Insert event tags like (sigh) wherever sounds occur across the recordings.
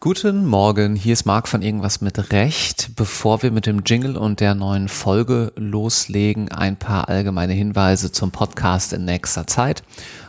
Guten Morgen, hier ist Marc von Irgendwas mit Recht. Bevor wir mit dem Jingle und der neuen Folge loslegen, ein paar allgemeine Hinweise zum Podcast in nächster Zeit.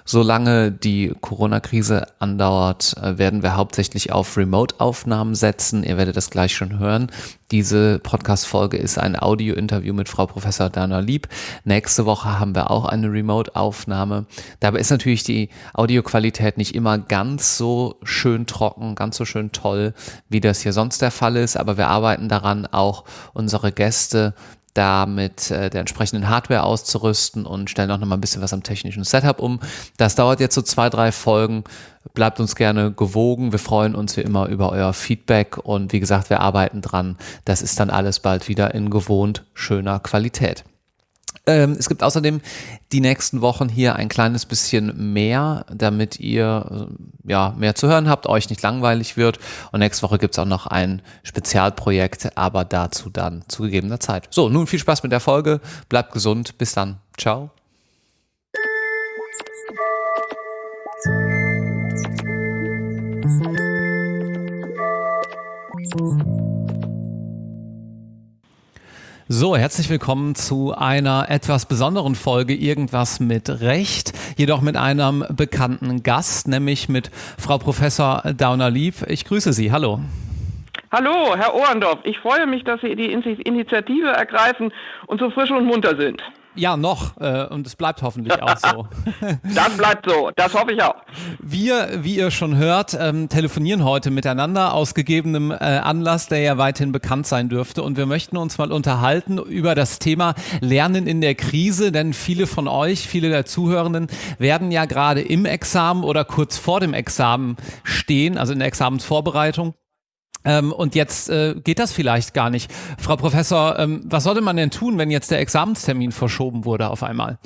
Solange die Corona-Krise andauert, äh, werden wir hauptsächlich auf Remote-Aufnahmen setzen. Ihr werdet das gleich schon hören. Diese Podcast-Folge ist ein Audio-Interview mit Frau Professor Dana Lieb. Nächste Woche haben wir auch eine Remote-Aufnahme. Dabei ist natürlich die Audioqualität nicht immer ganz so schön trocken, ganz so schön toll, wie das hier sonst der Fall ist. Aber wir arbeiten daran, auch unsere Gäste da mit äh, der entsprechenden Hardware auszurüsten und stellen auch noch mal ein bisschen was am technischen Setup um. Das dauert jetzt so zwei, drei Folgen. Bleibt uns gerne gewogen. Wir freuen uns wie immer über euer Feedback und wie gesagt, wir arbeiten dran. Das ist dann alles bald wieder in gewohnt schöner Qualität. Ähm, es gibt außerdem die nächsten Wochen hier ein kleines bisschen mehr, damit ihr äh, ja mehr zu hören habt, euch nicht langweilig wird. Und nächste Woche gibt es auch noch ein Spezialprojekt, aber dazu dann zu gegebener Zeit. So, nun viel Spaß mit der Folge. Bleibt gesund. Bis dann. Ciao. So, herzlich willkommen zu einer etwas besonderen Folge Irgendwas mit Recht, jedoch mit einem bekannten Gast, nämlich mit Frau Professor Dauner-Lieb. Ich grüße Sie. Hallo. Hallo, Herr Ohrendorf. Ich freue mich, dass Sie die Initiative ergreifen und so frisch und munter sind. Ja, noch. Äh, und es bleibt hoffentlich auch so. (laughs) das bleibt so. Das hoffe ich auch. Wir, wie ihr schon hört, ähm, telefonieren heute miteinander aus gegebenem äh, Anlass, der ja weithin bekannt sein dürfte. Und wir möchten uns mal unterhalten über das Thema Lernen in der Krise. Denn viele von euch, viele der Zuhörenden werden ja gerade im Examen oder kurz vor dem Examen stehen, also in der Examensvorbereitung. Ähm, und jetzt äh, geht das vielleicht gar nicht. Frau Professor, ähm, was sollte man denn tun, wenn jetzt der Examenstermin verschoben wurde auf einmal?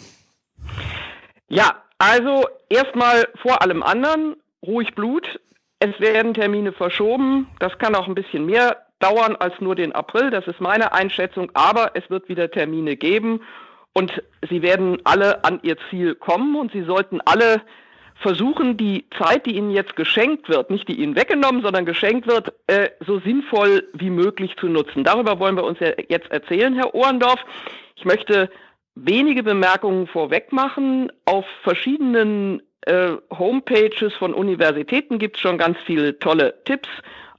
Ja, also erstmal vor allem anderen, ruhig Blut. Es werden Termine verschoben. Das kann auch ein bisschen mehr dauern als nur den April. Das ist meine Einschätzung. Aber es wird wieder Termine geben. Und sie werden alle an ihr Ziel kommen. Und sie sollten alle versuchen, die Zeit, die ihnen jetzt geschenkt wird, nicht die ihnen weggenommen, sondern geschenkt wird, äh, so sinnvoll wie möglich zu nutzen. Darüber wollen wir uns ja jetzt erzählen, Herr Ohrendorf. Ich möchte wenige Bemerkungen vorweg machen. Auf verschiedenen äh, Homepages von Universitäten gibt es schon ganz viele tolle Tipps.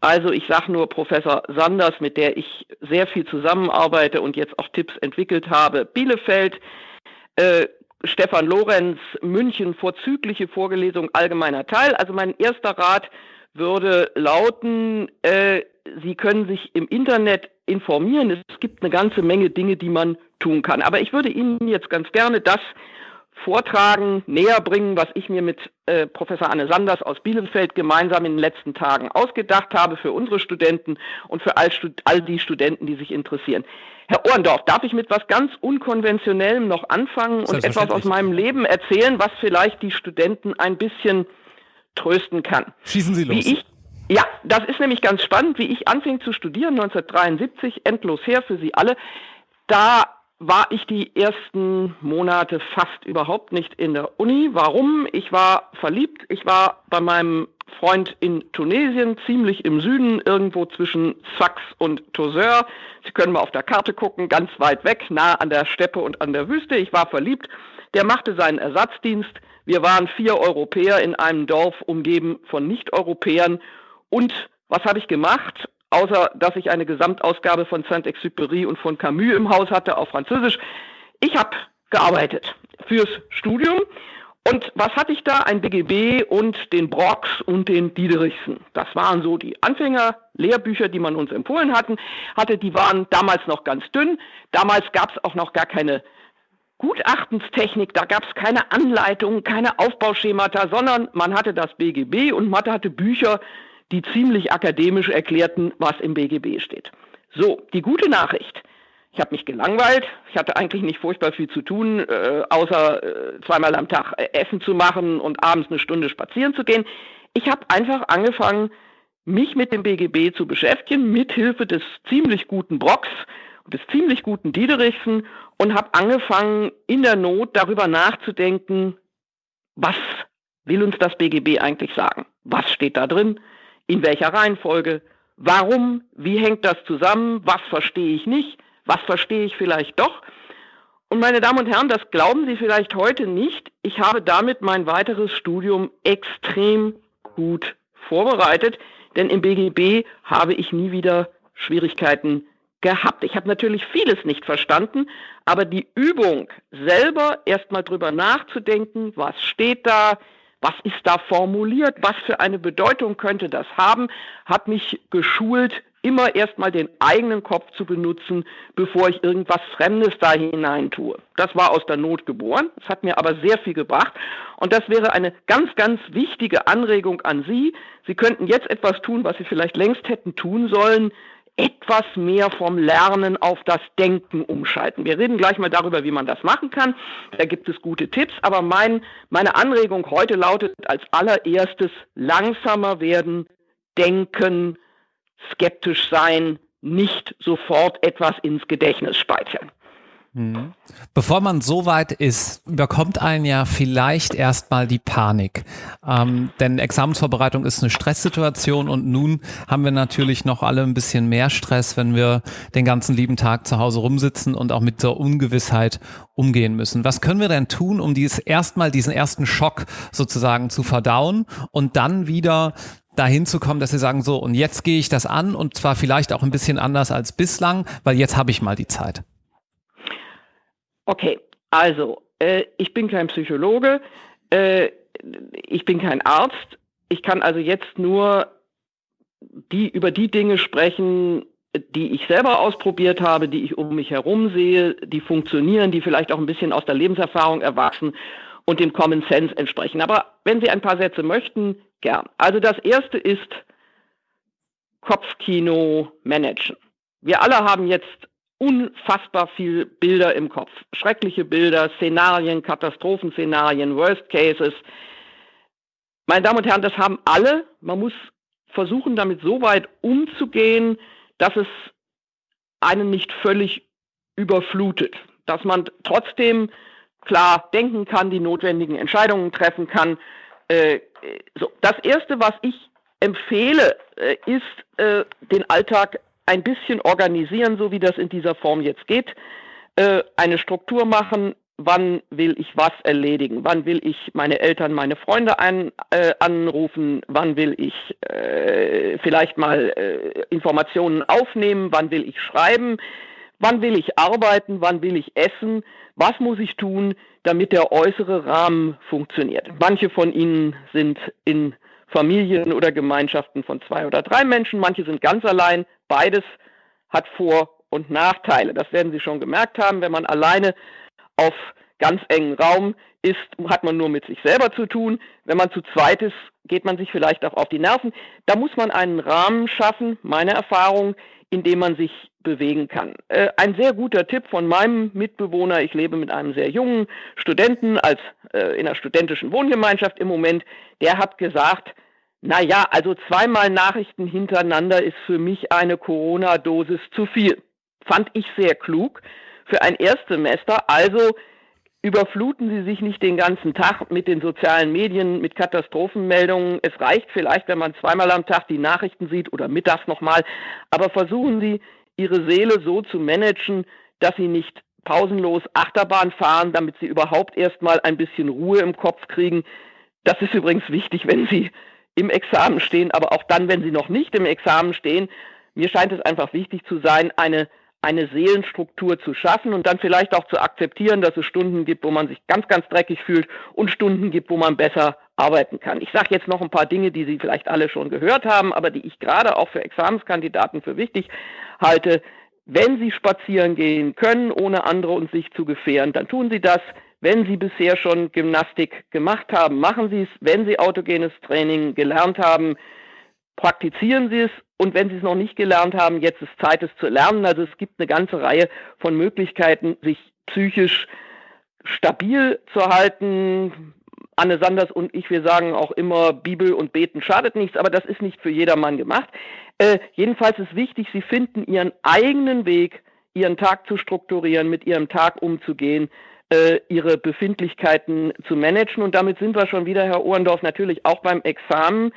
Also ich sage nur Professor Sanders, mit der ich sehr viel zusammenarbeite und jetzt auch Tipps entwickelt habe. Bielefeld, äh, Stefan Lorenz, München, vorzügliche Vorgelesung allgemeiner Teil. Also mein erster Rat würde lauten, äh, Sie können sich im Internet informieren. Es gibt eine ganze Menge Dinge, die man tun kann. Aber ich würde Ihnen jetzt ganz gerne das vortragen, näher bringen, was ich mir mit äh, Professor Anne Sanders aus Bielefeld gemeinsam in den letzten Tagen ausgedacht habe für unsere Studenten und für all, all die Studenten, die sich interessieren. Herr Ohrendorf, darf ich mit was ganz Unkonventionellem noch anfangen und etwas aus meinem Leben erzählen, was vielleicht die Studenten ein bisschen trösten kann? Schießen Sie los. Ja, das ist nämlich ganz spannend, wie ich anfing zu studieren, 1973, endlos her für Sie alle. Da war ich die ersten Monate fast überhaupt nicht in der Uni. Warum? Ich war verliebt. Ich war bei meinem Freund in Tunesien, ziemlich im Süden, irgendwo zwischen Sfax und Tozeur. Sie können mal auf der Karte gucken, ganz weit weg, nah an der Steppe und an der Wüste. Ich war verliebt. Der machte seinen Ersatzdienst. Wir waren vier Europäer in einem Dorf umgeben von Nicht-Europäern. Und was habe ich gemacht? Außer, dass ich eine Gesamtausgabe von Saint-Exupéry und von Camus im Haus hatte auf Französisch. Ich habe gearbeitet fürs Studium und was hatte ich da? Ein BGB und den Brox und den Diederichsen. Das waren so die Anfänger-Lehrbücher, die man uns empfohlen hatten, hatte. Die waren damals noch ganz dünn. Damals gab es auch noch gar keine Gutachtenstechnik, da gab es keine Anleitungen, keine Aufbauschemata, sondern man hatte das BGB und man hatte Bücher, die ziemlich akademisch erklärten, was im BGB steht. So, die gute Nachricht. Ich habe mich gelangweilt. Ich hatte eigentlich nicht furchtbar viel zu tun, äh, außer äh, zweimal am Tag äh, Essen zu machen und abends eine Stunde spazieren zu gehen. Ich habe einfach angefangen, mich mit dem BGB zu beschäftigen, mithilfe des ziemlich guten Brocks und des ziemlich guten Diederichsen und habe angefangen, in der Not darüber nachzudenken, was will uns das BGB eigentlich sagen? Was steht da drin? In welcher Reihenfolge? Warum? Wie hängt das zusammen? Was verstehe ich nicht? Was verstehe ich vielleicht doch? Und meine Damen und Herren, das glauben Sie vielleicht heute nicht. Ich habe damit mein weiteres Studium extrem gut vorbereitet, denn im BGB habe ich nie wieder Schwierigkeiten gehabt. Ich habe natürlich vieles nicht verstanden, aber die Übung selber erstmal drüber nachzudenken, was steht da, was ist da formuliert, was für eine Bedeutung könnte das haben, hat mich geschult, immer erstmal den eigenen Kopf zu benutzen, bevor ich irgendwas Fremdes da hinein tue. Das war aus der Not geboren, es hat mir aber sehr viel gebracht. Und das wäre eine ganz, ganz wichtige Anregung an Sie. Sie könnten jetzt etwas tun, was Sie vielleicht längst hätten tun sollen, etwas mehr vom Lernen auf das Denken umschalten. Wir reden gleich mal darüber, wie man das machen kann. Da gibt es gute Tipps, aber mein, meine Anregung heute lautet als allererstes langsamer werden, denken, skeptisch sein, nicht sofort etwas ins Gedächtnis speichern. Mhm. Bevor man so weit ist, überkommt einen ja vielleicht erstmal die Panik. Ähm, denn Examensvorbereitung ist eine Stresssituation und nun haben wir natürlich noch alle ein bisschen mehr Stress, wenn wir den ganzen lieben Tag zu Hause rumsitzen und auch mit der Ungewissheit umgehen müssen. Was können wir denn tun, um dieses erstmal diesen ersten Schock sozusagen zu verdauen und dann wieder dahin zu kommen, dass sie sagen, so, und jetzt gehe ich das an und zwar vielleicht auch ein bisschen anders als bislang, weil jetzt habe ich mal die Zeit. Okay, also äh, ich bin kein Psychologe, äh, ich bin kein Arzt. Ich kann also jetzt nur die, über die Dinge sprechen, die ich selber ausprobiert habe, die ich um mich herum sehe, die funktionieren, die vielleicht auch ein bisschen aus der Lebenserfahrung erwachsen und dem Common Sense entsprechen. Aber wenn Sie ein paar Sätze möchten, gern. Also das erste ist Kopfkino managen. Wir alle haben jetzt unfassbar viel Bilder im Kopf. Schreckliche Bilder, Szenarien, Katastrophenszenarien, Worst Cases. Meine Damen und Herren, das haben alle. Man muss versuchen, damit so weit umzugehen, dass es einen nicht völlig überflutet. Dass man trotzdem klar denken kann, die notwendigen Entscheidungen treffen kann. Äh, so. Das Erste, was ich empfehle, äh, ist, äh, den Alltag ein bisschen organisieren, so wie das in dieser Form jetzt geht, äh, eine Struktur machen, wann will ich was erledigen, wann will ich meine Eltern, meine Freunde ein, äh, anrufen, wann will ich äh, vielleicht mal äh, Informationen aufnehmen, wann will ich schreiben, wann will ich arbeiten, wann will ich essen, was muss ich tun, damit der äußere Rahmen funktioniert. Manche von Ihnen sind in Familien oder Gemeinschaften von zwei oder drei Menschen, manche sind ganz allein. Beides hat Vor- und Nachteile. Das werden Sie schon gemerkt haben. Wenn man alleine auf ganz engen Raum ist, hat man nur mit sich selber zu tun. Wenn man zu zweit ist, geht man sich vielleicht auch auf die Nerven. Da muss man einen Rahmen schaffen, meine Erfahrung, in dem man sich bewegen kann. Äh, ein sehr guter Tipp von meinem Mitbewohner, ich lebe mit einem sehr jungen Studenten als äh, in einer studentischen Wohngemeinschaft im Moment, der hat gesagt, naja, also zweimal Nachrichten hintereinander ist für mich eine Corona-Dosis zu viel. Fand ich sehr klug für ein Erstsemester. Also überfluten Sie sich nicht den ganzen Tag mit den sozialen Medien, mit Katastrophenmeldungen. Es reicht vielleicht, wenn man zweimal am Tag die Nachrichten sieht oder mittags nochmal. Aber versuchen Sie, Ihre Seele so zu managen, dass Sie nicht pausenlos Achterbahn fahren, damit Sie überhaupt erstmal ein bisschen Ruhe im Kopf kriegen. Das ist übrigens wichtig, wenn Sie im Examen stehen, aber auch dann, wenn sie noch nicht im Examen stehen. Mir scheint es einfach wichtig zu sein, eine, eine Seelenstruktur zu schaffen und dann vielleicht auch zu akzeptieren, dass es Stunden gibt, wo man sich ganz, ganz dreckig fühlt und Stunden gibt, wo man besser arbeiten kann. Ich sage jetzt noch ein paar Dinge, die Sie vielleicht alle schon gehört haben, aber die ich gerade auch für Examenskandidaten für wichtig halte. Wenn Sie spazieren gehen können, ohne andere und sich zu gefährden, dann tun Sie das. Wenn Sie bisher schon Gymnastik gemacht haben, machen Sie es. Wenn Sie autogenes Training gelernt haben, praktizieren Sie es. Und wenn Sie es noch nicht gelernt haben, jetzt ist Zeit, es zu lernen. Also es gibt eine ganze Reihe von Möglichkeiten, sich psychisch stabil zu halten. Anne Sanders und ich, wir sagen auch immer, Bibel und Beten schadet nichts, aber das ist nicht für jedermann gemacht. Äh, jedenfalls ist wichtig, Sie finden Ihren eigenen Weg, Ihren Tag zu strukturieren, mit Ihrem Tag umzugehen, ihre Befindlichkeiten zu managen. Und damit sind wir schon wieder, Herr Ohrendorf, natürlich auch beim Examen.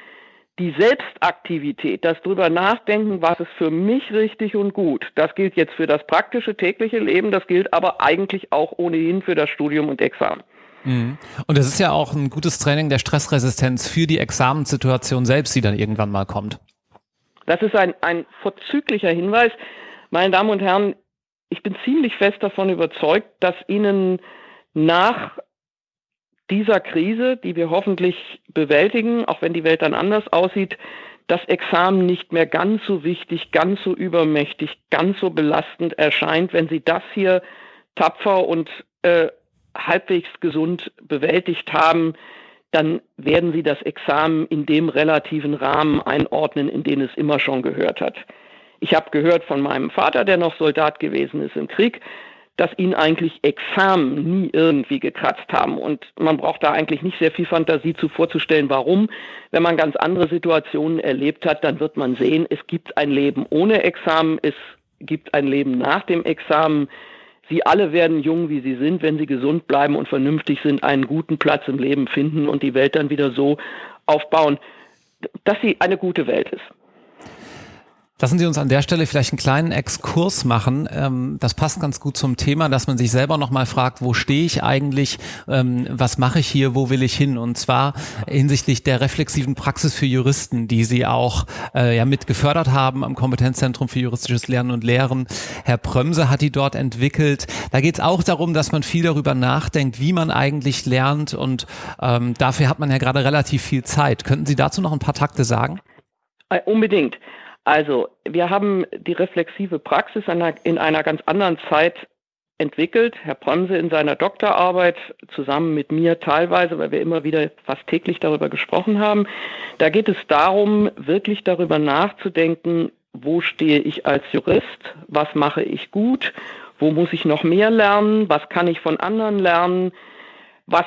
die Selbstaktivität, das drüber nachdenken, was ist für mich richtig und gut, das gilt jetzt für das praktische tägliche Leben, das gilt aber eigentlich auch ohnehin für das Studium und Examen. Mhm. Und es ist ja auch ein gutes Training der Stressresistenz für die Examenssituation selbst, die dann irgendwann mal kommt. Das ist ein, ein vorzüglicher Hinweis. Meine Damen und Herren, ich bin ziemlich fest davon überzeugt, dass Ihnen nach dieser Krise, die wir hoffentlich bewältigen, auch wenn die Welt dann anders aussieht, das Examen nicht mehr ganz so wichtig, ganz so übermächtig, ganz so belastend erscheint, wenn Sie das hier tapfer und äh, halbwegs gesund bewältigt haben, dann werden Sie das Examen in dem relativen Rahmen einordnen, in den es immer schon gehört hat. Ich habe gehört von meinem Vater, der noch Soldat gewesen ist im Krieg, dass ihn eigentlich Examen nie irgendwie gekratzt haben. Und man braucht da eigentlich nicht sehr viel Fantasie zu vorzustellen, warum. Wenn man ganz andere Situationen erlebt hat, dann wird man sehen, es gibt ein Leben ohne Examen, es gibt ein Leben nach dem Examen. Sie alle werden jung, wie sie sind, wenn sie gesund bleiben und vernünftig sind, einen guten Platz im Leben finden und die Welt dann wieder so aufbauen, dass sie eine gute Welt ist. Lassen Sie uns an der Stelle vielleicht einen kleinen Exkurs machen. Ähm, das passt ganz gut zum Thema, dass man sich selber nochmal fragt, wo stehe ich eigentlich, ähm, was mache ich hier, wo will ich hin? Und zwar hinsichtlich der reflexiven Praxis für Juristen, die Sie auch äh, ja mit gefördert haben am Kompetenzzentrum für juristisches Lernen und Lehren. Herr Prömse hat die dort entwickelt. Da geht es auch darum, dass man viel darüber nachdenkt, wie man eigentlich lernt und ähm, dafür hat man ja gerade relativ viel Zeit. Könnten Sie dazu noch ein paar Takte sagen? Äh, unbedingt. Also, wir haben die reflexive Praxis in einer ganz anderen Zeit entwickelt. Herr Bremse in seiner Doktorarbeit zusammen mit mir teilweise, weil wir immer wieder fast täglich darüber gesprochen haben. Da geht es darum, wirklich darüber nachzudenken, wo stehe ich als Jurist, was mache ich gut, wo muss ich noch mehr lernen, was kann ich von anderen lernen, was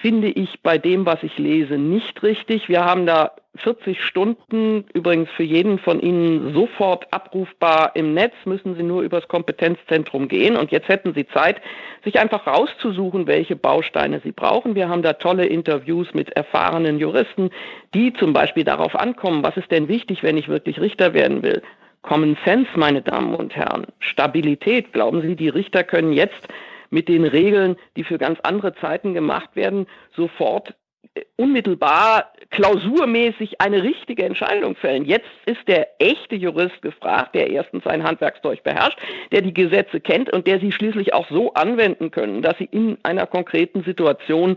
finde ich bei dem, was ich lese, nicht richtig. Wir haben da 40 Stunden, übrigens für jeden von Ihnen sofort abrufbar im Netz, müssen Sie nur übers Kompetenzzentrum gehen. Und jetzt hätten Sie Zeit, sich einfach rauszusuchen, welche Bausteine Sie brauchen. Wir haben da tolle Interviews mit erfahrenen Juristen, die zum Beispiel darauf ankommen, was ist denn wichtig, wenn ich wirklich Richter werden will. Common Sense, meine Damen und Herren. Stabilität. Glauben Sie, die Richter können jetzt mit den Regeln, die für ganz andere Zeiten gemacht werden, sofort äh, unmittelbar klausurmäßig eine richtige Entscheidung fällen. Jetzt ist der echte Jurist gefragt, der erstens sein Handwerkszeug beherrscht, der die Gesetze kennt und der sie schließlich auch so anwenden können, dass sie in einer konkreten Situation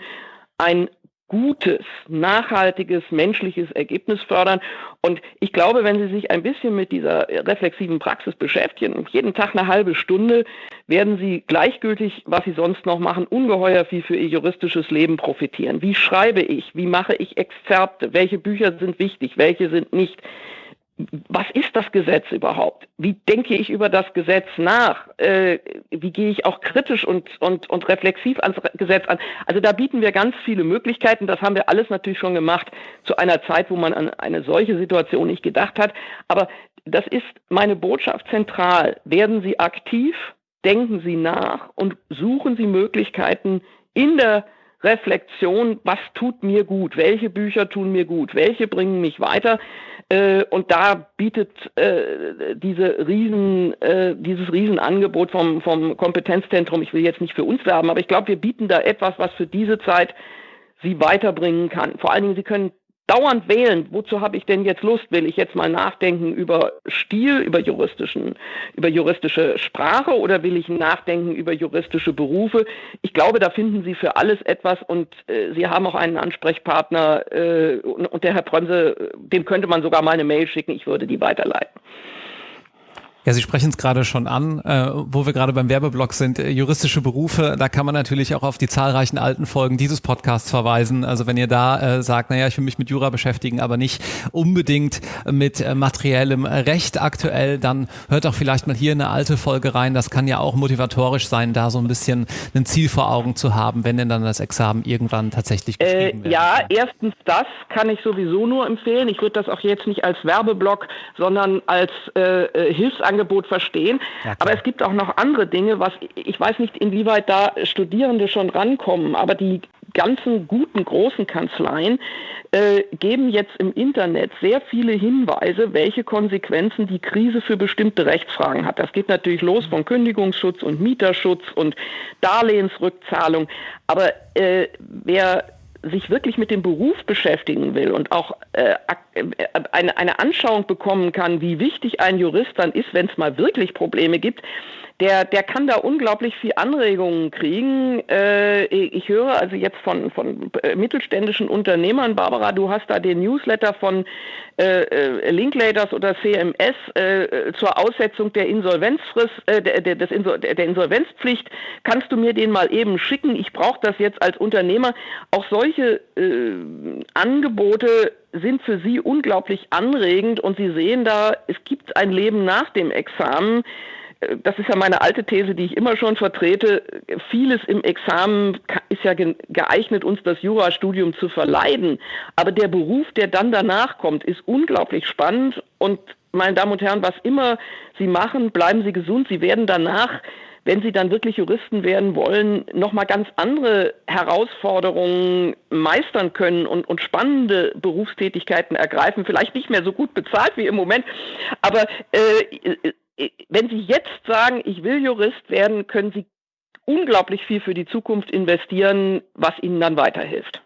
ein gutes, nachhaltiges, menschliches Ergebnis fördern. Und ich glaube, wenn Sie sich ein bisschen mit dieser reflexiven Praxis beschäftigen, jeden Tag eine halbe Stunde, werden Sie gleichgültig, was Sie sonst noch machen, ungeheuer viel für Ihr juristisches Leben profitieren. Wie schreibe ich? Wie mache ich Exzerpte? Welche Bücher sind wichtig? Welche sind nicht? was ist das Gesetz überhaupt? Wie denke ich über das Gesetz nach? Äh, wie gehe ich auch kritisch und, und, und reflexiv ans Gesetz an? Also da bieten wir ganz viele Möglichkeiten. Das haben wir alles natürlich schon gemacht zu einer Zeit, wo man an eine solche Situation nicht gedacht hat. Aber das ist meine Botschaft zentral. Werden Sie aktiv, denken Sie nach und suchen Sie Möglichkeiten in der Reflexion, was tut mir gut, welche Bücher tun mir gut, welche bringen mich weiter. Äh, und da bietet äh, diese Riesen, äh, dieses Riesenangebot vom, vom Kompetenzzentrum, ich will jetzt nicht für uns werben, aber ich glaube, wir bieten da etwas, was für diese Zeit sie weiterbringen kann. Vor allen Dingen, sie können dauernd wählen, wozu habe ich denn jetzt Lust? Will ich jetzt mal nachdenken über Stil, über juristischen, über juristische Sprache oder will ich nachdenken über juristische Berufe? Ich glaube, da finden Sie für alles etwas und äh, Sie haben auch einen Ansprechpartner äh, und, und der Herr Bremse, dem könnte man sogar mal eine Mail schicken, ich würde die weiterleiten. Ja, Sie sprechen es gerade schon an, äh, wo wir gerade beim Werbeblock sind, äh, juristische Berufe, da kann man natürlich auch auf die zahlreichen alten Folgen dieses Podcasts verweisen. Also wenn ihr da äh, sagt, naja, ich will mich mit Jura beschäftigen, aber nicht unbedingt mit äh, materiellem Recht aktuell, dann hört doch vielleicht mal hier eine alte Folge rein. Das kann ja auch motivatorisch sein, da so ein bisschen ein Ziel vor Augen zu haben, wenn denn dann das Examen irgendwann tatsächlich äh, geschrieben wird. Ja, erstens das kann ich sowieso nur empfehlen. Ich würde das auch jetzt nicht als Werbeblock, sondern als äh, Hilfsangebot Angebot verstehen. Ja, aber es gibt auch noch andere Dinge, was ich weiß nicht, inwieweit da Studierende schon rankommen, aber die ganzen guten großen Kanzleien äh, geben jetzt im Internet sehr viele Hinweise, welche Konsequenzen die Krise für bestimmte Rechtsfragen hat. Das geht natürlich los von Kündigungsschutz und Mieterschutz und Darlehensrückzahlung. Aber äh, wer sich wirklich mit dem Beruf beschäftigen will und auch äh, äh, eine, eine Anschauung bekommen kann, wie wichtig ein Jurist dann ist, wenn es mal wirklich Probleme gibt, der, der kann da unglaublich viel Anregungen kriegen. Äh, ich höre also jetzt von, von äh, mittelständischen Unternehmern, Barbara, du hast da den Newsletter von äh, äh Linklaters oder CMS äh, zur Aussetzung der Insolvenzfrist, äh, der, des Insol der Insolvenzpflicht. Kannst du mir den mal eben schicken? Ich brauche das jetzt als Unternehmer. Auch solche äh, Angebote sind für Sie unglaublich anregend und Sie sehen da, es gibt ein Leben nach dem Examen das ist ja meine alte These, die ich immer schon vertrete, vieles im Examen ist ja geeignet, uns das Jurastudium zu verleiden. Aber der Beruf, der dann danach kommt, ist unglaublich spannend. Und meine Damen und Herren, was immer Sie machen, bleiben Sie gesund. Sie werden danach wenn sie dann wirklich Juristen werden wollen, nochmal ganz andere Herausforderungen meistern können und, und spannende Berufstätigkeiten ergreifen. Vielleicht nicht mehr so gut bezahlt wie im Moment, aber äh, wenn Sie jetzt sagen, ich will Jurist werden, können Sie unglaublich viel für die Zukunft investieren, was Ihnen dann weiterhilft.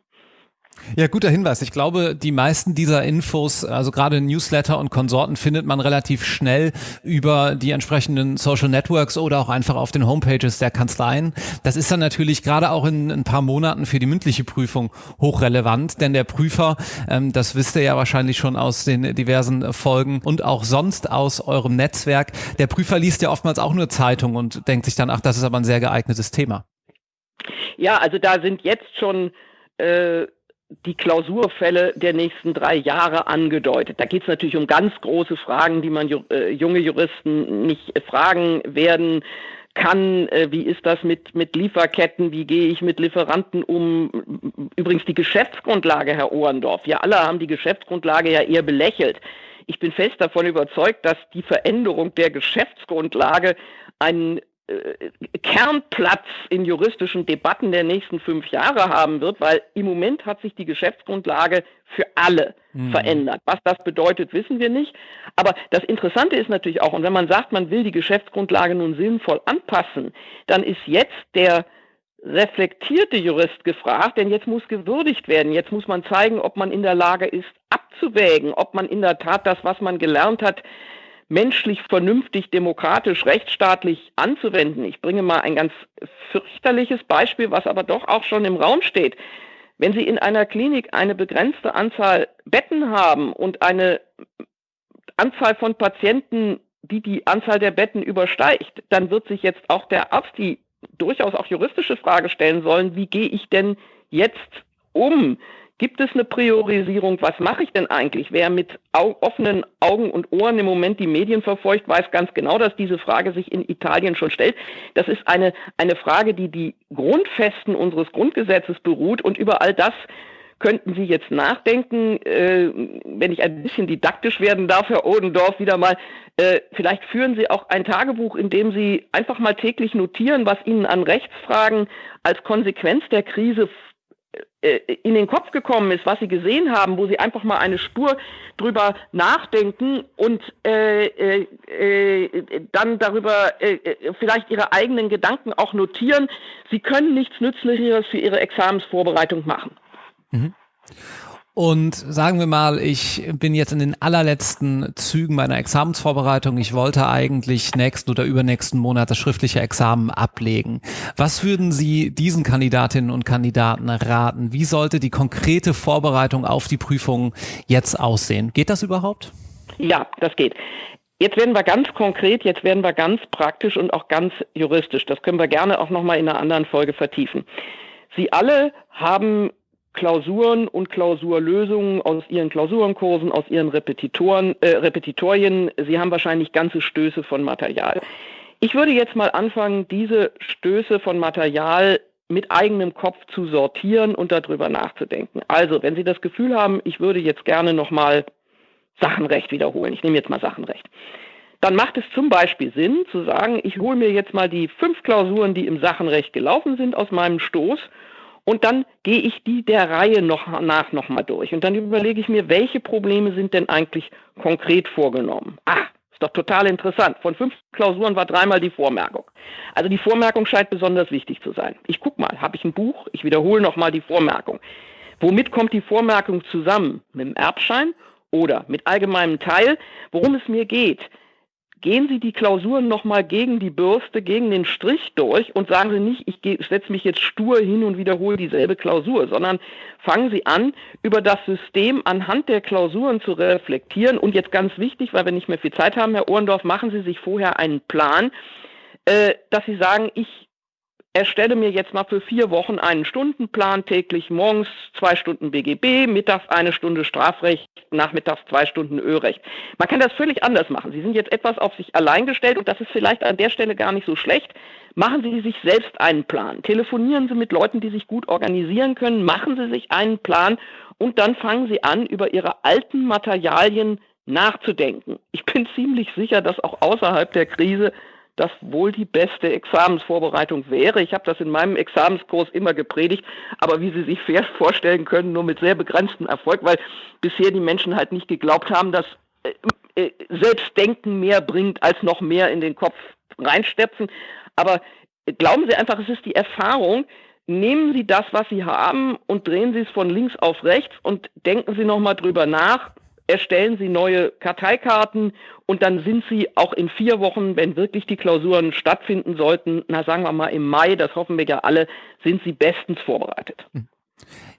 Ja, guter Hinweis. Ich glaube, die meisten dieser Infos, also gerade Newsletter und Konsorten, findet man relativ schnell über die entsprechenden Social Networks oder auch einfach auf den Homepages der Kanzleien. Das ist dann natürlich gerade auch in ein paar Monaten für die mündliche Prüfung hochrelevant, denn der Prüfer, ähm, das wisst ihr ja wahrscheinlich schon aus den diversen Folgen und auch sonst aus eurem Netzwerk, der Prüfer liest ja oftmals auch nur Zeitung und denkt sich dann, ach, das ist aber ein sehr geeignetes Thema. Ja, also da sind jetzt schon äh, die Klausurfälle der nächsten drei Jahre angedeutet. Da geht es natürlich um ganz große Fragen, die man äh, junge Juristen nicht fragen werden kann. Äh, wie ist das mit, mit Lieferketten? Wie gehe ich mit Lieferanten um? Übrigens die Geschäftsgrundlage, Herr Ohrendorf. Wir alle haben die Geschäftsgrundlage ja eher belächelt. Ich bin fest davon überzeugt, dass die Veränderung der Geschäftsgrundlage einen Kernplatz in juristischen Debatten der nächsten fünf Jahre haben wird, weil im Moment hat sich die Geschäftsgrundlage für alle mhm. verändert. Was das bedeutet, wissen wir nicht. Aber das Interessante ist natürlich auch, und wenn man sagt, man will die Geschäftsgrundlage nun sinnvoll anpassen, dann ist jetzt der reflektierte Jurist gefragt, denn jetzt muss gewürdigt werden. Jetzt muss man zeigen, ob man in der Lage ist, abzuwägen, ob man in der Tat das, was man gelernt hat, menschlich, vernünftig, demokratisch, rechtsstaatlich anzuwenden. Ich bringe mal ein ganz fürchterliches Beispiel, was aber doch auch schon im Raum steht. Wenn Sie in einer Klinik eine begrenzte Anzahl Betten haben und eine Anzahl von Patienten, die die Anzahl der Betten übersteigt, dann wird sich jetzt auch der Arzt die durchaus auch juristische Frage stellen sollen, wie gehe ich denn jetzt um? Gibt es eine Priorisierung? Was mache ich denn eigentlich? Wer mit offenen Augen und Ohren im Moment die Medien verfolgt, weiß ganz genau, dass diese Frage sich in Italien schon stellt. Das ist eine, eine Frage, die die Grundfesten unseres Grundgesetzes beruht und über all das könnten Sie jetzt nachdenken, äh, wenn ich ein bisschen didaktisch werden darf, Herr Odendorf, wieder mal, äh, vielleicht führen Sie auch ein Tagebuch, in dem Sie einfach mal täglich notieren, was Ihnen an Rechtsfragen als Konsequenz der Krise in den Kopf gekommen ist, was sie gesehen haben, wo sie einfach mal eine Spur drüber nachdenken und äh, äh, äh dann darüber äh, äh, vielleicht ihre eigenen Gedanken auch notieren. Sie können nichts Nützlicheres für ihre Examensvorbereitung machen. Mhm. Und sagen wir mal, ich bin jetzt in den allerletzten Zügen meiner Examensvorbereitung. Ich wollte eigentlich nächsten oder übernächsten Monat das schriftliche Examen ablegen. Was würden Sie diesen Kandidatinnen und Kandidaten raten? Wie sollte die konkrete Vorbereitung auf die Prüfung jetzt aussehen? Geht das überhaupt? Ja, das geht. Jetzt werden wir ganz konkret, jetzt werden wir ganz praktisch und auch ganz juristisch. Das können wir gerne auch nochmal in einer anderen Folge vertiefen. Sie alle haben Klausuren und Klausurlösungen aus Ihren Klausurenkursen, aus Ihren Repetitoren, äh, Repetitorien. Sie haben wahrscheinlich ganze Stöße von Material. Ich würde jetzt mal anfangen, diese Stöße von Material mit eigenem Kopf zu sortieren und darüber nachzudenken. Also, wenn Sie das Gefühl haben, ich würde jetzt gerne nochmal Sachenrecht wiederholen, ich nehme jetzt mal Sachenrecht, dann macht es zum Beispiel Sinn zu sagen, ich hole mir jetzt mal die fünf Klausuren, die im Sachenrecht gelaufen sind, aus meinem Stoß Und dann gehe ich die der Reihe noch nach nochmal durch. Und dann überlege ich mir, welche Probleme sind denn eigentlich konkret vorgenommen? Ah, ist doch total interessant. Von fünf Klausuren war dreimal die Vormerkung. Also die Vormerkung scheint besonders wichtig zu sein. Ich gucke mal, habe ich ein Buch? Ich wiederhole nochmal die Vormerkung. Womit kommt die Vormerkung zusammen? Mit dem Erbschein oder mit allgemeinem Teil? Worum es mir geht, gehen Sie die Klausuren nochmal gegen die Bürste, gegen den Strich durch und sagen Sie nicht, ich setze mich jetzt stur hin und wiederhole dieselbe Klausur, sondern fangen Sie an, über das System anhand der Klausuren zu reflektieren. Und jetzt ganz wichtig, weil wir nicht mehr viel Zeit haben, Herr Ohrendorf, machen Sie sich vorher einen Plan, äh, dass Sie sagen, ich erstelle mir jetzt mal für vier Wochen einen Stundenplan, täglich morgens zwei Stunden BGB, mittags eine Stunde Strafrecht, nachmittags zwei Stunden Ölrecht. Man kann das völlig anders machen. Sie sind jetzt etwas auf sich allein gestellt und das ist vielleicht an der Stelle gar nicht so schlecht. Machen Sie sich selbst einen Plan. Telefonieren Sie mit Leuten, die sich gut organisieren können. Machen Sie sich einen Plan und dann fangen Sie an, über Ihre alten Materialien nachzudenken. Ich bin ziemlich sicher, dass auch außerhalb der Krise das wohl die beste Examensvorbereitung wäre. Ich habe das in meinem Examenskurs immer gepredigt, aber wie Sie sich vorstellen können, nur mit sehr begrenztem Erfolg, weil bisher die Menschen halt nicht geglaubt haben, dass äh, äh, Selbstdenken mehr bringt, als noch mehr in den Kopf reinstepfen. Aber glauben Sie einfach, es ist die Erfahrung, nehmen Sie das, was Sie haben und drehen Sie es von links auf rechts und denken Sie nochmal drüber nach, erstellen Sie neue Karteikarten und dann sind Sie auch in vier Wochen, wenn wirklich die Klausuren stattfinden sollten, na sagen wir mal im Mai, das hoffen wir ja alle, sind Sie bestens vorbereitet. Hm.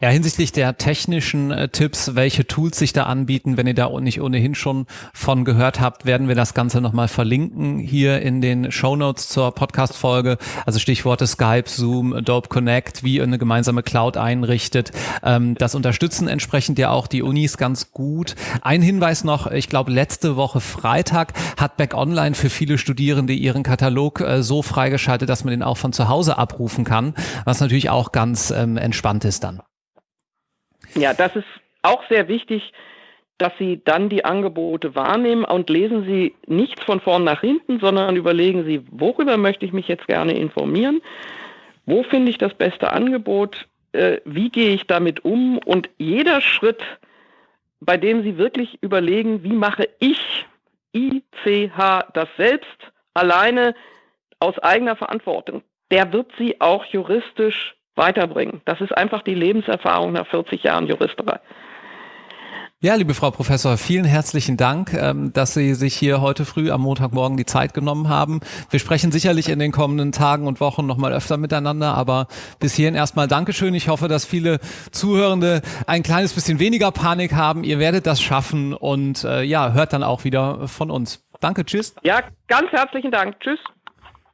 Ja, hinsichtlich der technischen äh, Tipps, welche Tools sich da anbieten, wenn ihr da nicht ohnehin schon von gehört habt, werden wir das Ganze nochmal verlinken hier in den Show Notes zur Podcast-Folge. Also Stichworte Skype, Zoom, Adobe Connect, wie ihr eine gemeinsame Cloud einrichtet. Ähm, das unterstützen entsprechend ja auch die Unis ganz gut. Ein Hinweis noch, ich glaube, letzte Woche Freitag hat Back Online für viele Studierende ihren Katalog äh, so freigeschaltet, dass man den auch von zu Hause abrufen kann, was natürlich auch ganz ähm, entspannt ist. Ja, das ist auch sehr wichtig, dass Sie dann die Angebote wahrnehmen und lesen Sie nichts von vorn nach hinten, sondern überlegen Sie, worüber möchte ich mich jetzt gerne informieren, wo finde ich das beste Angebot, äh, wie gehe ich damit um? Und jeder Schritt, bei dem Sie wirklich überlegen, wie mache ich ICH das selbst alleine aus eigener Verantwortung, der wird Sie auch juristisch weiterbringen. Das ist einfach die Lebenserfahrung nach 40 Jahren Juristerei. Ja, liebe Frau Professor, vielen herzlichen Dank, ähm, dass Sie sich hier heute früh am Montagmorgen die Zeit genommen haben. Wir sprechen sicherlich in den kommenden Tagen und Wochen nochmal öfter miteinander, aber bis hierhin erstmal Dankeschön. Ich hoffe, dass viele Zuhörende ein kleines bisschen weniger Panik haben. Ihr werdet das schaffen und äh, ja, hört dann auch wieder von uns. Danke, tschüss. Ja, ganz herzlichen Dank. Tschüss.